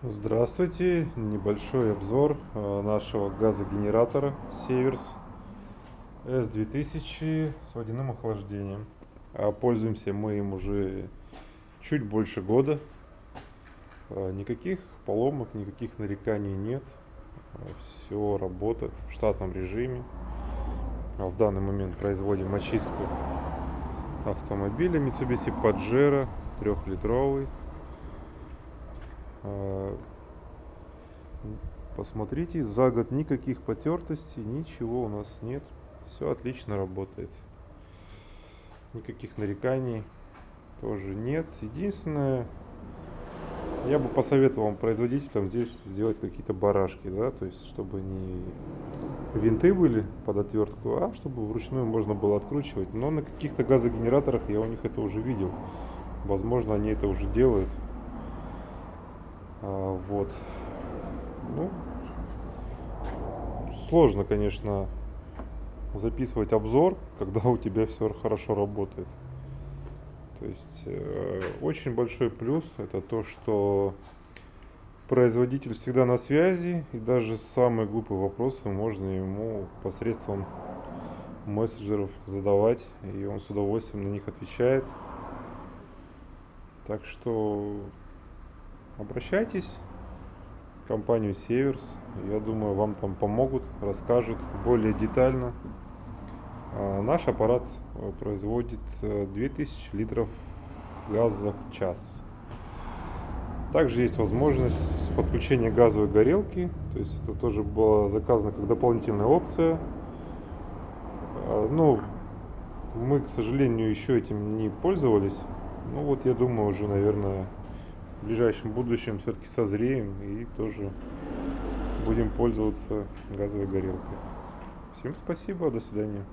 Здравствуйте! Небольшой обзор э, нашего газогенератора Северс S2000 с водяным охлаждением. А пользуемся мы им уже чуть больше года. Э, никаких поломок, никаких нареканий нет. Э, Все работает в штатном режиме. А в данный момент производим очистку автомобиля Mitsubishi Pajero трехлитровый. Посмотрите, за год никаких потертостей, ничего у нас нет. Все отлично работает. Никаких нареканий тоже нет. Единственное, я бы посоветовал производителям здесь сделать какие-то барашки, да, то есть чтобы не винты были под отвертку, а чтобы вручную можно было откручивать. Но на каких-то газогенераторах я у них это уже видел. Возможно, они это уже делают. А, вот. Ну, сложно, конечно, записывать обзор, когда у тебя все хорошо работает. То есть э, очень большой плюс это то, что производитель всегда на связи, и даже самые глупые вопросы можно ему посредством мессенджеров задавать, и он с удовольствием на них отвечает. Так что обращайтесь в компанию Северс. Я думаю, вам там помогут, расскажут более детально. А, наш аппарат э, производит 2000 э, литров газа в час. Также есть возможность подключения газовой горелки, то есть это тоже было заказано как дополнительная опция. А, ну, мы, к сожалению, еще этим не пользовались. Ну вот, я думаю, уже, наверное, в ближайшем будущем все-таки созреем и тоже будем пользоваться газовой горелкой. Всем спасибо, до свидания.